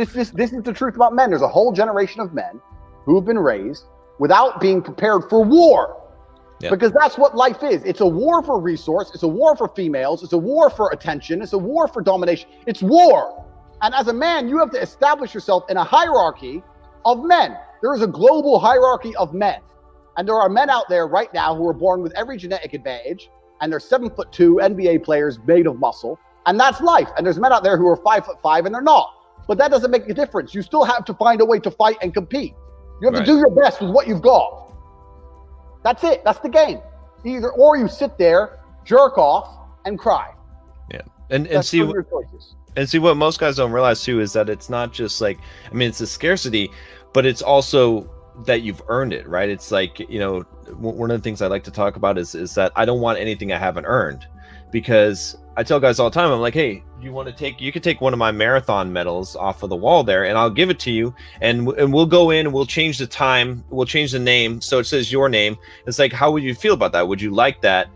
This is this is the truth about men. There's a whole generation of men who have been raised without being prepared for war. Yep. Because that's what life is. It's a war for resource. It's a war for females. It's a war for attention. It's a war for domination. It's war. And as a man, you have to establish yourself in a hierarchy of men. There is a global hierarchy of men. And there are men out there right now who are born with every genetic advantage, and they're seven foot two NBA players made of muscle. And that's life. And there's men out there who are five foot five and they're not. But that doesn't make a difference. You still have to find a way to fight and compete. You have Right. to do your best with what you've got. That's it. That's the game. Either or you sit there, jerk off, and cry. Yeah. And and That's see choices. And see what most guys don't realize too is that it's not just like I mean it's a scarcity, but it's also that you've earned it, right? It's like you know one of the things I like to talk about is is that I don't want anything I haven't earned, because I tell guys all the time I'm like, hey, you want to take you could take one of my marathon medals off of the wall there, and I'll give it to you, and and we'll go in and we'll change the time, we'll change the name so it says your name. It's like how would you feel about that? Would you like that?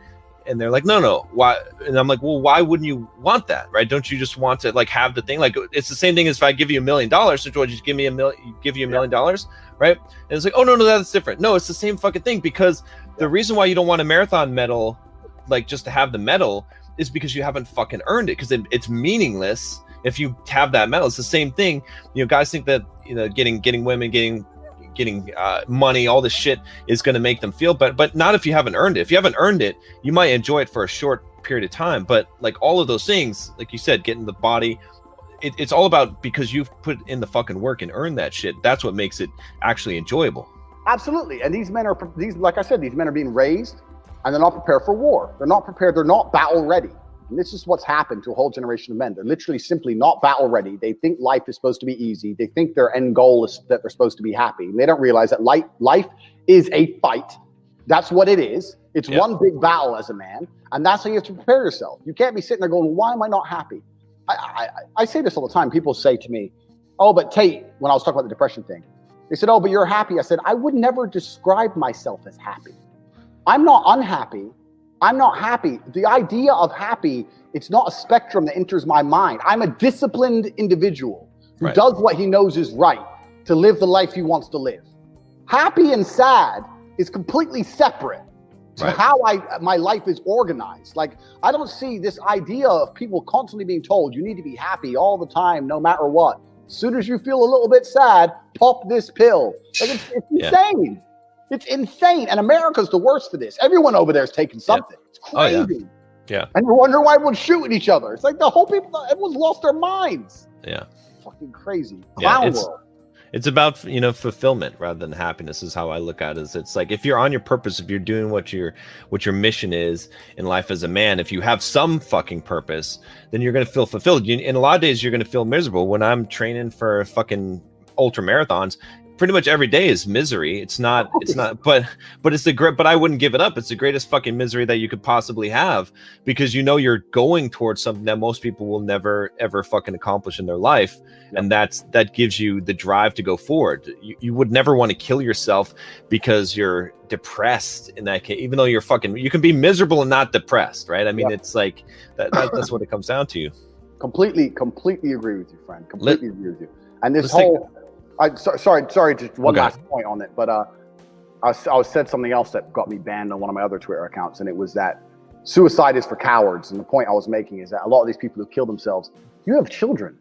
and they're like no no why and i'm like well why wouldn't you want that right don't you just want to like have the thing like it's the same thing as if i give you a million dollars so would you give me a million give you a million dollars right and it's like oh no no that's different no it's the same fucking thing because the reason why you don't want a marathon medal like just to have the medal is because you haven't fucking earned it because it, it's meaningless if you have that medal it's the same thing you know guys think that you know getting getting women getting getting uh, money all this shit is going to make them feel better but not if you haven't earned it if you haven't earned it you might enjoy it for a short period of time but like all of those things like you said getting the body it, it's all about because you've put in the fucking work and earned that shit that's what makes it actually enjoyable Absolutely. And these men are these, like I said, these men are being raised and they're not prepared for war. They're not prepared. They're not battle ready. And this is what's happened to a whole generation of men. They're literally simply not battle ready. They think life is supposed to be easy. They think their end goal is that they're supposed to be happy. And they don't realize that life, life is a fight. That's what it is. It's Yeah. one big battle as a man. And that's how you have to prepare yourself. You can't be sitting there going, why am I not happy? I, I, I- I say this all the time. People say to me, oh, but Tate, when I was talking about the depression thing, they said, oh, but you're happy. I said, I would never describe myself as happy. I'm not unhappy. I'm not happy. The idea of happy, it's not a spectrum that enters my mind. I'm a disciplined individual who Right. does what he knows is right to live the life he wants to live. Happy and sad is completely separate to Right. how I my life is organized. Like I don't see this idea of people constantly being told you need to be happy all the time, no matter what. As soon as you feel a little bit sad, pop this pill. Like it's, it's Yeah. insane. It's insane. And America's the worst for this. Everyone over there is taking something. It's Oh, yeah. crazy. Yeah. And you wonder why everyone's shooting each other. It's like the whole people, everyone's lost their minds. yeah Fucking crazy. Yeah, it's- world. it's about you know fulfillment rather than happiness is how i look at it is it's like if you're on your purpose if you're doing what your what your mission is in life as a man if you have some fucking purpose then you're going to feel fulfilled you, in a lot of days you're going to feel miserable when i'm training for fucking ultra marathons pretty much every day is misery. It's not it's not but but it's the great but i wouldn't give it up. It's the greatest fucking misery that you could possibly have because you know you're going towards something that most people will never ever fucking accomplish in their life. And that's that gives you the drive to go forward. You, you would never want to kill yourself because you're depressed in that case even though you're fucking you can be miserable and not depressed right? I mean Yeah. it's like that, that that's what it comes down to. Completely, completely agree with you, friend. Completely agree with you. And this whole, I so, sorry, sorry, just one Okay. last point on it, but uh, I, I said something else that got me banned on one of my other Twitter accounts, and it was that suicide is for cowards. And the point I was making is that a lot of these people who kill themselves, you have children.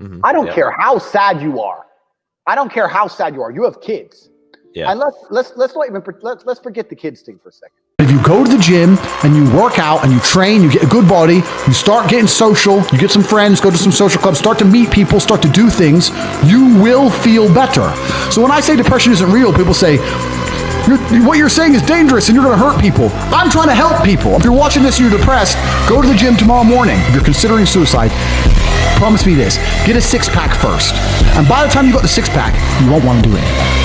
Mhm. I don't Yeah. care how sad you are. I don't care how sad you are. You have kids. Yeah. And let's let's let's not even let's let's forget the kids thing for a second. If you go to the gym and you work out and you train, you get a good body, you start getting social, you get some friends, go to some social clubs, start to meet people, start to do things, you will feel better. So when I say depression isn't real, people say, you're, what you're saying is dangerous and you're going to hurt people. I'm trying to help people. If you're watching this and you're depressed, go to the gym tomorrow morning. If you're considering suicide, promise me this get a six pack first. And by the time you got the six pack, you won't want to do it.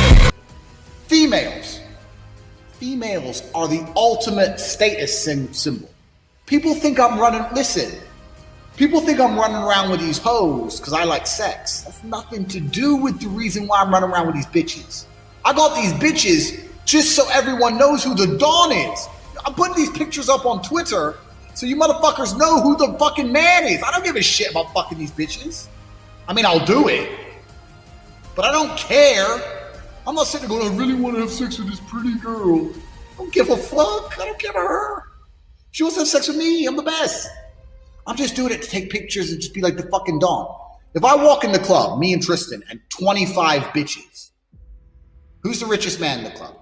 Are the ultimate status sym- symbol. People think I'm running, listen, people think I'm running around with these hoes because I like sex. That's nothing to do with the reason why I'm running around with these bitches. I got these bitches just so everyone knows who the Don is. I'm putting these pictures up on Twitter so you motherfuckers know who the fucking man is. I don't give a shit about fucking these bitches. I mean, I'll do it, but I don't care. I'm not sitting there going, I really want to have sex with this pretty girl. Don't give a fuck. I don't care about her. She wants to have sex with me. I'm the best. I'm just doing it to take pictures and just be like the fucking Don. If I walk in the club, me and Tristan, and 25 bitches, who's the richest man in the club?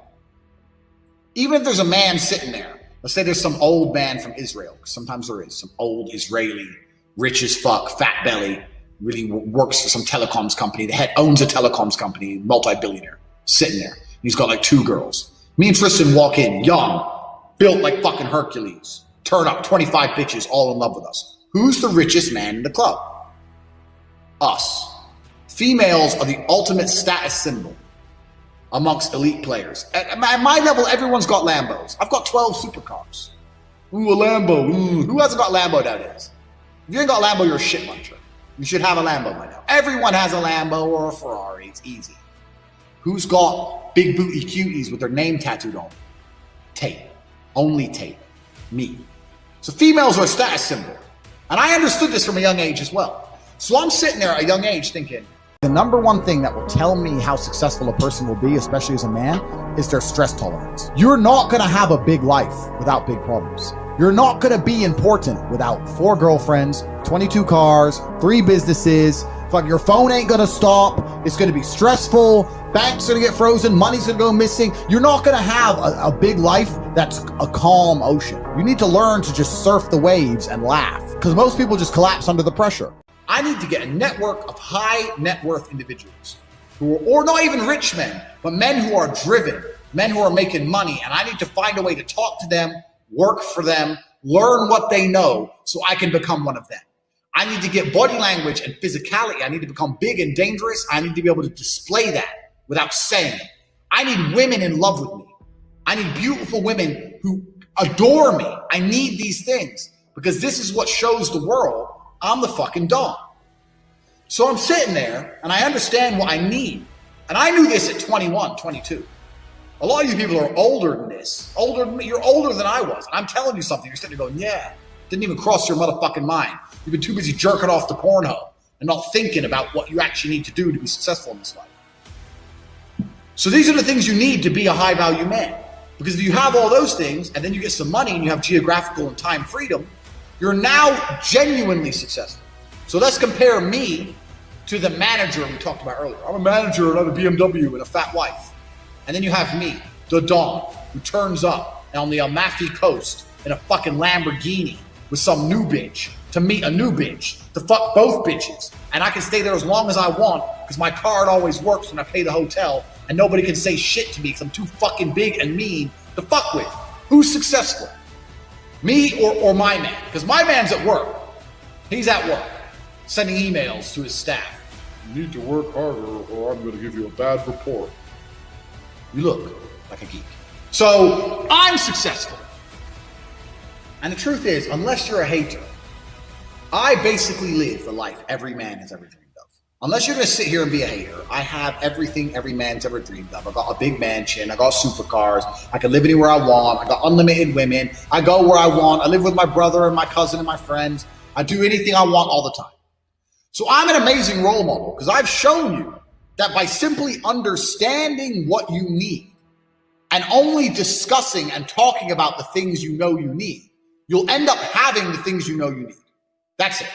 Even if there's a man sitting there, let's say there's some old man from Israel, sometimes there is some old Israeli, rich as fuck, fat belly, really works for some telecoms company. The head owns a telecoms company, multi-billionaire, sitting there. He's got like two girls. Me and Tristan walk in, young, built like fucking Hercules. Turn up, 25 bitches all in love with us. Who's the richest man in the club? Us. Females are the ultimate status symbol amongst elite players. At my level, everyone's got Lambos. I've got 12 supercars. Ooh, a Lambo. Ooh. Who hasn't got Lambo nowadays? If you ain't got Lambo, you're a shit muncher. You should have a Lambo by now. Everyone has a Lambo or a Ferrari. It's easy. Who's got big booty cuties with their name tattooed on? Tate. Only Tate. Me. So females are a status symbol. And I understood this from a young age as well. So I'm sitting there at a young age thinking, the number one thing that will tell me how successful a person will be, especially as a man, is their stress tolerance. You're not gonna have a big life without big problems. You're not gonna be important without four girlfriends, 22 cars, three businesses. Fuck, your phone ain't gonna stop. It's gonna be stressful. Banks are gonna get frozen. Money's gonna go missing. You're not gonna have a, a big life that's a calm ocean. You need to learn to just surf the waves and laugh because most people just collapse under the pressure. I need to get a network of high net worth individuals who are, or not even rich men, but men who are driven, men who are making money. And I need to find a way to talk to them, work for them, learn what they know so I can become one of them. I need to get body language and physicality. I need to become big and dangerous. I need to be able to display that without saying it. I need women in love with me. I need beautiful women who adore me. I need these things because this is what shows the world I'm the fucking Don. So I'm sitting there and I understand what I need. And I knew this at 21, 22. A lot of you people are older than this. Older than me. You're older than I was. I'm telling you something. You're sitting there going, yeah. Didn't even cross your motherfucking mind. You've been too busy jerking off to Pornhub and not thinking about what you actually need to do to be successful in this life. So these are the things you need to be a high value man. Because if you have all those things and then you get some money and you have geographical and time freedom, you're now genuinely successful. So let's compare me to the manager we talked about earlier. I'm a manager and I have a BMW and a fat wife. And then you have me, the Don, who turns up on the Amalfi Coast in a fucking Lamborghini with some new bitch to meet a new bitch to fuck both bitches. And I can stay there as long as I want because my card always works when I pay the hotel and nobody can say shit to me because I'm too fucking big and mean to fuck with. Who's successful? Me or, or my man? Because my man's at work. He's at work, sending emails to his staff. You need to work harder or I'm going to give you a bad report. You look like a geek. So I'm successful. And the truth is, unless you're a hater, I basically live the life every man has ever dreamed. Of. Unless you're going to sit here and be a hater, I have everything every man's ever dreamed of. I got a big mansion. I got supercars. I can live anywhere I want. I got unlimited women. I go where I want. I live with my brother and my cousin and my friends. I do anything I want all the time. So I'm an amazing role model because I've shown you that by simply understanding what you need and only discussing and talking about the things you know you need, you'll end up having the things you know you need. That's it.